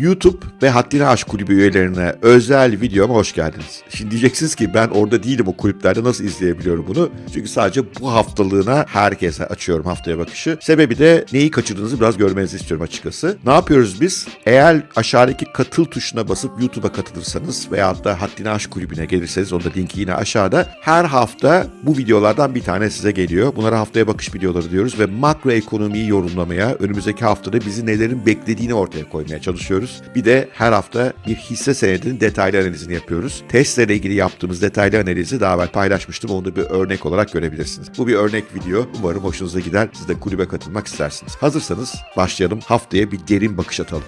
YouTube ve Haddini Aşk Kulübü üyelerine özel videoma hoş geldiniz. Şimdi diyeceksiniz ki ben orada değilim o kulüplerde nasıl izleyebiliyorum bunu? Çünkü sadece bu haftalığına herkese açıyorum haftaya bakışı. Sebebi de neyi kaçırdığınızı biraz görmenizi istiyorum açıkçası. Ne yapıyoruz biz? Eğer aşağıdaki katıl tuşuna basıp YouTube'a katılırsanız veyahut da Haddini Aşk Kulübü'ne gelirseniz onun da linki yine aşağıda. Her hafta bu videolardan bir tane size geliyor. Bunlara haftaya bakış videoları diyoruz ve makro ekonomiyi yorumlamaya, önümüzdeki haftada bizi nelerin beklediğini ortaya koymaya çalışıyoruz. Bir de her hafta bir hisse senedinin detaylı analizini yapıyoruz. Tesla ile ilgili yaptığımız detaylı analizi daha evvel paylaşmıştım. Onu da bir örnek olarak görebilirsiniz. Bu bir örnek video. Umarım hoşunuza gider. Siz de kulübe katılmak istersiniz. Hazırsanız başlayalım. Haftaya bir derin bakış atalım.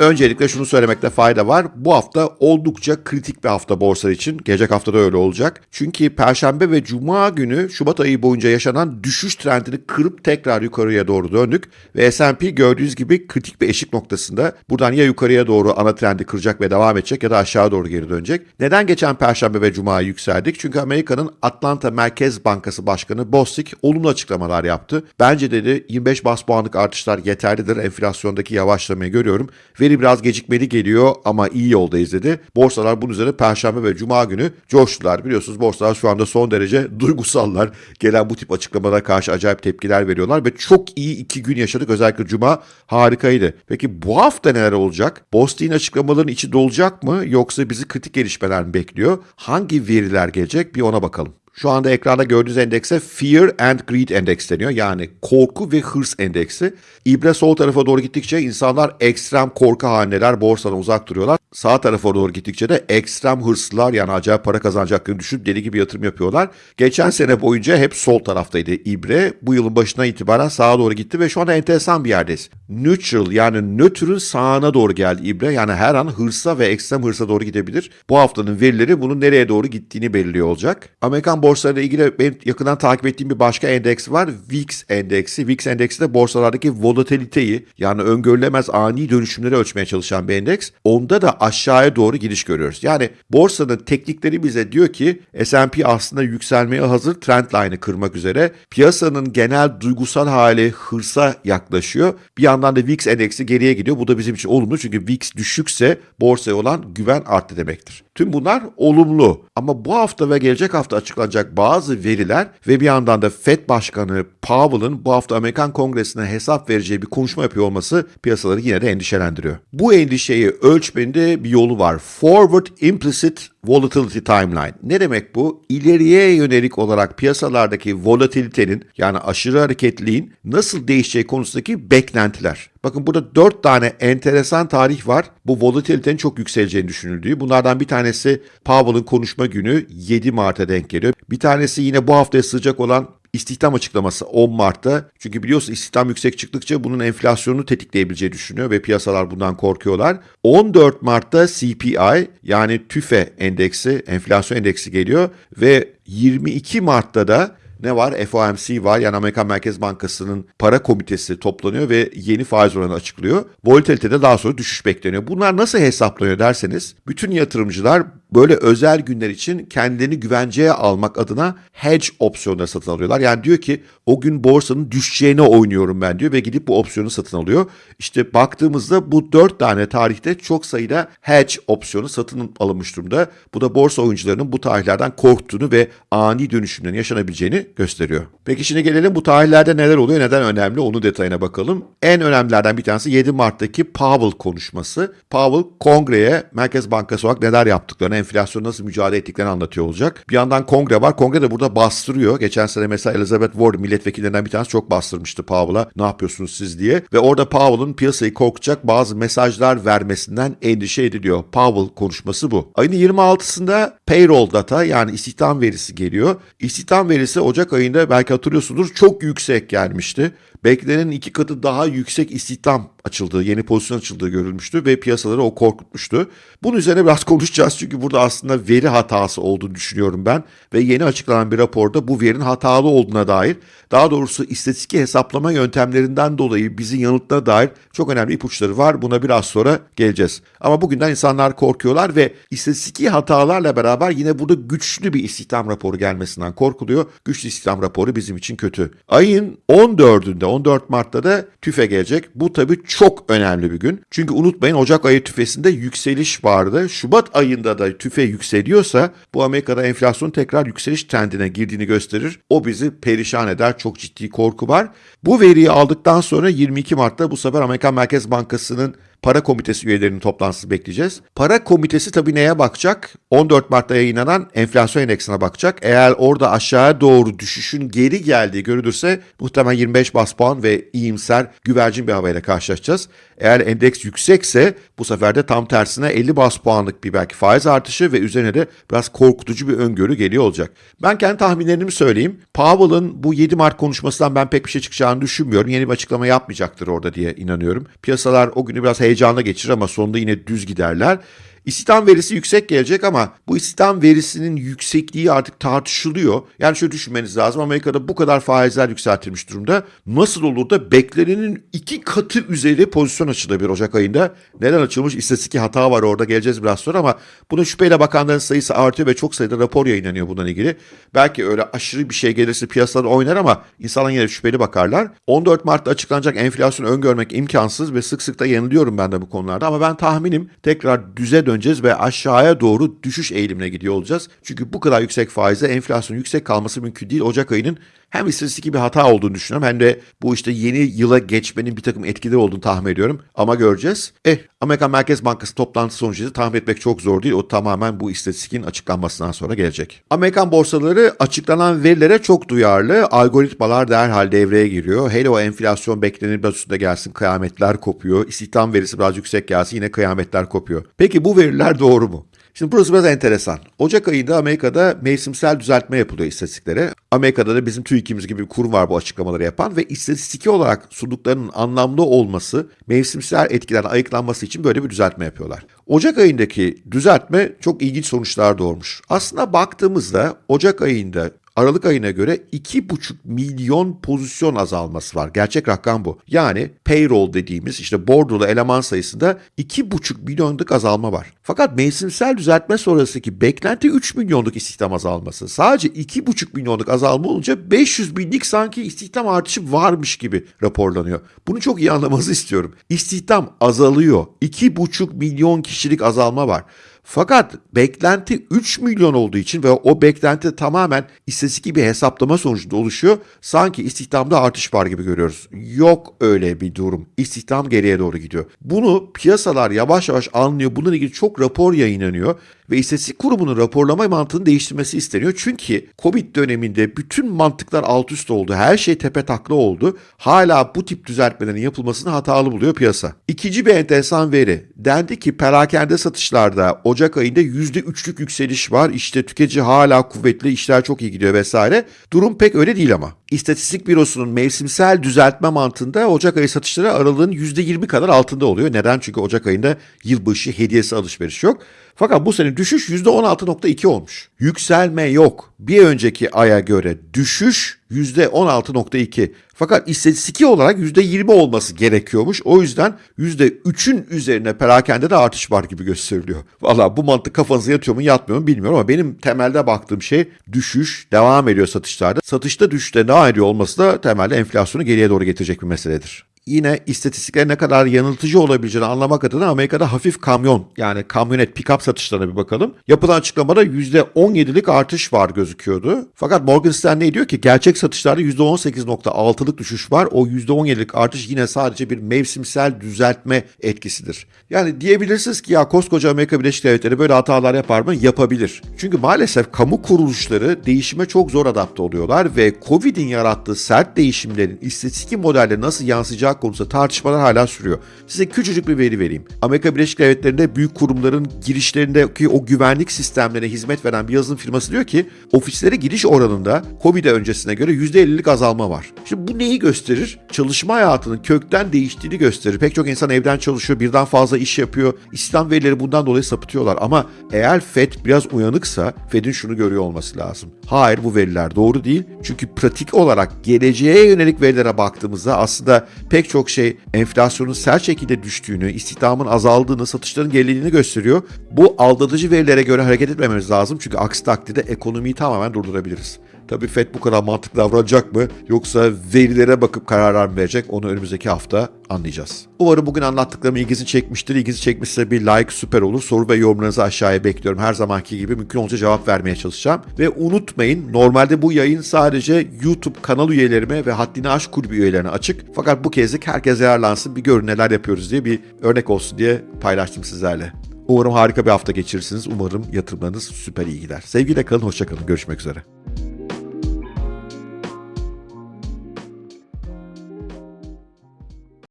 Öncelikle şunu söylemekte fayda var. Bu hafta oldukça kritik bir hafta borsa için. Gelecek hafta da öyle olacak. Çünkü Perşembe ve Cuma günü Şubat ayı boyunca yaşanan düşüş trendini kırıp tekrar yukarıya doğru döndük. Ve S&P gördüğünüz gibi kritik bir eşik noktasında. Buradan ya yukarıya doğru ana trendi kıracak ve devam edecek ya da aşağı doğru geri dönecek. Neden geçen Perşembe ve Cuma yükseldik? Çünkü Amerika'nın Atlanta Merkez Bankası Başkanı Bostic olumlu açıklamalar yaptı. Bence dedi 25 bas puanlık artışlar yeterlidir. Enflasyondaki yavaşlamayı görüyorum. Veri biraz gecikmeli geliyor ama iyi yoldayız dedi. Borsalar bunun üzerine Perşembe ve Cuma günü coştular. Biliyorsunuz borsalar şu anda son derece duygusallar. Gelen bu tip açıklamalara karşı acayip tepkiler veriyorlar ve çok iyi iki gün yaşadık. Özellikle Cuma harikaydı. Peki bu hafta neler olacak? Bostik'in açıklamaların içi dolacak mı yoksa bizi kritik gelişmeler mi bekliyor? Hangi veriler gelecek bir ona bakalım. Şu anda ekranda gördüğünüz endekse Fear and Greed Endex deniyor. Yani korku ve hırs endeksi. İbre sol tarafa doğru gittikçe insanlar ekstrem korku halindeler, borsadan uzak duruyorlar. Sağ tarafa doğru gittikçe de ekstrem hırslılar yani acayip para kazanacaklarını düşünüp deli gibi yatırım yapıyorlar. Geçen sene boyunca hep sol taraftaydı İbre. Bu yılın başından itibaren sağa doğru gitti ve şu anda enteresan bir yerdeyiz. Neutral yani nötrün sağına doğru geldi İbre. Yani her an hırsa ve ekstrem hırsa doğru gidebilir. Bu haftanın verileri bunun nereye doğru gittiğini belirliyor olacak. Amerikan borsalarıyla ilgili benim yakından takip ettiğim bir başka endeks var. VIX endeksi. VIX endeksi de borsalardaki volatiliteyi yani öngörülemez ani dönüşümleri ölçmeye çalışan bir endeks. Onda da aşağıya doğru gidiş görüyoruz. Yani borsanın teknikleri bize diyor ki S&P aslında yükselmeye hazır trendline'ı kırmak üzere. Piyasanın genel duygusal hali hırsa yaklaşıyor. Bir yandan da VIX endeksi geriye gidiyor. Bu da bizim için olumlu çünkü VIX düşükse borsaya olan güven arttı demektir. Tüm bunlar olumlu ama bu hafta ve gelecek hafta açıklanacak bazı veriler ve bir yandan da Fed Başkanı Powell'ın bu hafta Amerikan Kongresi'ne hesap vereceği bir konuşma yapıyor olması piyasaları yine de endişelendiriyor. Bu endişeyi ölçmenin de bir yolu var. Forward Implicit Volatility Timeline. Ne demek bu? İleriye yönelik olarak piyasalardaki volatilitenin yani aşırı hareketliliğin nasıl değişeceği konusundaki beklentiler. Bakın burada dört tane enteresan tarih var. Bu volatilitenin çok yükseleceğini düşünüldüğü. Bunlardan bir tanesi Powell'ın konuşma günü 7 Mart'a denk geliyor. Bir tanesi yine bu haftaya sıcak olan İstihdam açıklaması 10 Mart'ta. Çünkü biliyorsun istihdam yüksek çıktıkça bunun enflasyonu tetikleyebileceği düşünüyor ve piyasalar bundan korkuyorlar. 14 Mart'ta CPI yani TÜFE endeksi, enflasyon endeksi geliyor ve 22 Mart'ta da ne var? FOMC var yani Amerikan Merkez Bankası'nın para komitesi toplanıyor ve yeni faiz oranı açıklıyor. Volatilitede daha sonra düşüş bekleniyor. Bunlar nasıl hesaplanıyor derseniz bütün yatırımcılar böyle özel günler için kendini güvenceye almak adına hedge opsiyonları satın alıyorlar. Yani diyor ki o gün borsanın düşeceğine oynuyorum ben diyor ve gidip bu opsiyonu satın alıyor. İşte baktığımızda bu dört tane tarihte çok sayıda hedge opsiyonu satın alınmış durumda. Bu da borsa oyuncularının bu tarihlerden korktuğunu ve ani dönüşümlerin yaşanabileceğini gösteriyor. Peki şimdi gelelim bu tarihlerde neler oluyor, neden önemli onu detayına bakalım. En önemlilerden bir tanesi 7 Mart'taki Powell konuşması. Powell kongreye Merkez Bankası olarak neler yaptıklarını, enflasyonu nasıl mücadele ettiklerini anlatıyor olacak. Bir yandan kongre var. Kongre de burada bastırıyor. Geçen sene mesela Elizabeth Warren milletvekillerinden bir tanesi çok bastırmıştı Powell'a. Ne yapıyorsunuz siz diye. Ve orada Powell'ın piyasayı korkacak bazı mesajlar vermesinden endişe ediliyor. Powell konuşması bu. Ayın 26'sında payroll data yani istihdam verisi geliyor. İstihdam verisi Ocak ayında belki hatırlıyorsunuz çok yüksek gelmişti. Beklenenin iki katı daha yüksek istihdam açıldığı, yeni pozisyon açıldığı görülmüştü ve piyasaları o korkutmuştu. Bunun üzerine biraz konuşacağız çünkü burada aslında veri hatası olduğunu düşünüyorum ben ve yeni açıklanan bir raporda bu verinin hatalı olduğuna dair, daha doğrusu istatistik hesaplama yöntemlerinden dolayı bizi yanılttığına dair çok önemli ipuçları var. Buna biraz sonra geleceğiz. Ama bugünden insanlar korkuyorlar ve istatistiki hatalarla beraber yine burada güçlü bir istihdam raporu gelmesinden korkuluyor. Güçlü istihdam raporu bizim için kötü. Ayın 14'ünde, 14 Mart'ta da tüfe gelecek. Bu tabii çok önemli bir gün. Çünkü unutmayın Ocak ayı tüfesinde yükseliş vardı. Şubat ayında da tüfe yükseliyorsa bu Amerika'da enflasyon tekrar yükseliş trendine girdiğini gösterir. O bizi perişan eder. Çok ciddi korku var. Bu veriyi aldıktan sonra 22 Mart'ta bu sefer Amerikan Merkez Bankası'nın Para Komitesi üyelerinin toplantısı bekleyeceğiz. Para Komitesi tabii neye bakacak? 14 Mart'ta yayınlanan enflasyon endeksine bakacak. Eğer orada aşağıya doğru düşüşün geri geldiği görülürse muhtemelen 25 bas puan ve iyimser güvercin bir havayla karşılaşacağız. Eğer endeks yüksekse bu sefer de tam tersine 50 bas puanlık bir belki faiz artışı ve üzerine de biraz korkutucu bir öngörü geliyor olacak. Ben kendi tahminlerimi söyleyeyim. Powell'ın bu 7 Mart konuşmasından ben pek bir şey çıkacağını düşünmüyorum. Yeni bir açıklama yapmayacaktır orada diye inanıyorum. Piyasalar o günü biraz heyecanla geçirir ama sonunda yine düz giderler. İstihdam verisi yüksek gelecek ama bu istihdam verisinin yüksekliği artık tartışılıyor. Yani şöyle düşünmeniz lazım. Amerika'da bu kadar faizler yükseltilmiş durumda. Nasıl olur da beklenenin iki katı üzeri pozisyon açılabilir Ocak ayında? Neden açılmış? İstatistik hata var orada geleceğiz biraz sonra ama buna şüpheyle bakanların sayısı artıyor ve çok sayıda rapor yayınlanıyor bundan ilgili. Belki öyle aşırı bir şey gelirse piyasalar oynar ama insanlar yine şüpheli bakarlar. 14 Mart'ta açıklanacak enflasyon öngörmek imkansız ve sık sık da yanılıyorum ben de bu konularda ama ben tahminim tekrar düze dön döneceğiz ve aşağıya doğru düşüş eğilimine gidiyor olacağız. Çünkü bu kadar yüksek faizle enflasyon yüksek kalması mümkün değil. Ocak ayının hem istatistik bir hata olduğunu düşünüyorum hem de bu işte yeni yıla geçmenin bir takım etkileri olduğunu tahmin ediyorum. Ama göreceğiz. Eh Amerikan Merkez Bankası toplantısı sonucu tahmin etmek çok zor değil. O tamamen bu istatistikin açıklanmasından sonra gelecek. Amerikan borsaları açıklanan verilere çok duyarlı. Algoritmalar derhal devreye giriyor. Hele o enflasyon beklenir biraz üstünde gelsin kıyametler kopuyor. İstihdam verisi biraz yüksek gelsin yine kıyametler kopuyor. Peki bu veriler doğru mu? Şimdi burası biraz enteresan. Ocak ayında Amerika'da mevsimsel düzeltme yapılıyor istatistiklere. Amerika'da da bizim TÜİK'imiz gibi bir kurum var bu açıklamaları yapan ve istatistiki olarak sunduklarının anlamlı olması, mevsimsel etkilerden ayıklanması için böyle bir düzeltme yapıyorlar. Ocak ayındaki düzeltme çok ilginç sonuçlar doğurmuş. Aslında baktığımızda Ocak ayında Aralık ayına göre 2,5 milyon pozisyon azalması var. Gerçek rakam bu. Yani payroll dediğimiz işte bordrolu eleman sayısında 2,5 milyonluk azalma var. Fakat mevsimsel düzeltme sonrasındaki beklenti 3 milyonluk istihdam azalması. Sadece 2,5 milyonluk azalma olunca 500 binlik sanki istihdam artışı varmış gibi raporlanıyor. Bunu çok iyi anlamanızı istiyorum. İstihdam azalıyor. 2,5 milyon kişilik azalma var. Fakat beklenti 3 milyon olduğu için ve o beklenti tamamen istatistik bir hesaplama sonucunda oluşuyor. Sanki istihdamda artış var gibi görüyoruz. Yok öyle bir durum. İstihdam geriye doğru gidiyor. Bunu piyasalar yavaş yavaş anlıyor. Bununla ilgili çok rapor yayınlanıyor ve istatistik kurumunun raporlama mantığını değiştirmesi isteniyor. Çünkü Covid döneminde bütün mantıklar alt üst oldu. Her şey tepe takla oldu. Hala bu tip düzeltmelerin yapılmasını hatalı buluyor piyasa. İkinci bir enteresan veri. Dendi ki perakende satışlarda Ocak ayında %3'lük yükseliş var. İşte tüketici hala kuvvetli, işler çok iyi gidiyor vesaire. Durum pek öyle değil ama. İstatistik Bürosu'nun mevsimsel düzeltme mantığında Ocak ayı satışları aralığın %20 kadar altında oluyor. Neden? Çünkü Ocak ayında yılbaşı hediyesi alışveriş yok. Fakat bu sene düşüş %16.2 olmuş. Yükselme yok. Bir önceki aya göre düşüş %16.2. Fakat istatistiki olarak %20 olması gerekiyormuş. O yüzden %3'ün üzerine perakende de artış var gibi gösteriliyor. Valla bu mantık kafanıza yatıyor mu yatmıyor mu bilmiyorum ama benim temelde baktığım şey düşüş devam ediyor satışlarda. Satışta düşüşte devam ediyor olması da temelde enflasyonu geriye doğru getirecek bir meseledir yine istatistiklerin ne kadar yanıltıcı olabileceğini anlamak adına Amerika'da hafif kamyon yani kamyonet pick-up satışlarına bir bakalım. Yapılan açıklamada %17'lik artış var gözüküyordu. Fakat Morgan Stanley diyor ki gerçek satışlarda %18.6'lık düşüş var. O %17'lik artış yine sadece bir mevsimsel düzeltme etkisidir. Yani diyebilirsiniz ki ya koskoca Amerika Birleşik Devletleri böyle hatalar yapar mı? Yapabilir. Çünkü maalesef kamu kuruluşları değişime çok zor adapte oluyorlar ve Covid'in yarattığı sert değişimlerin istatistik modelde nasıl yansıyacağı olacak konusunda tartışmalar hala sürüyor. Size küçücük bir veri vereyim. Amerika Birleşik Devletleri'nde büyük kurumların girişlerindeki o güvenlik sistemlerine hizmet veren bir yazılım firması diyor ki ofislere giriş oranında Covid öncesine göre %50'lik azalma var. Şimdi bu neyi gösterir? Çalışma hayatının kökten değiştiğini gösterir. Pek çok insan evden çalışıyor, birden fazla iş yapıyor. İstihdam verileri bundan dolayı sapıtıyorlar. Ama eğer FED biraz uyanıksa FED'in şunu görüyor olması lazım. Hayır bu veriler doğru değil. Çünkü pratik olarak geleceğe yönelik verilere baktığımızda aslında pek çok şey enflasyonun sert şekilde düştüğünü, istihdamın azaldığını, satışların gerilediğini gösteriyor. Bu aldatıcı verilere göre hareket etmememiz lazım. Çünkü aksi takdirde ekonomiyi tamamen durdurabiliriz. Tabii FED bu kadar mantıklı davranacak mı yoksa verilere bakıp kararlar mı verecek onu önümüzdeki hafta anlayacağız. Umarım bugün anlattıklarım ilginizi çekmiştir. İlginizi çekmişse bir like süper olur. Soru ve yorumlarınızı aşağıya bekliyorum. Her zamanki gibi mümkün olunca cevap vermeye çalışacağım. Ve unutmayın normalde bu yayın sadece YouTube kanal üyelerime ve Haddini Aşk Kulübü üyelerine açık. Fakat bu kezdik herkes yararlansın bir görün neler yapıyoruz diye bir örnek olsun diye paylaştım sizlerle. Umarım harika bir hafta geçirirsiniz. Umarım yatırımlarınız süper iyi gider. Sevgiyle kalın, hoşça kalın. Görüşmek üzere.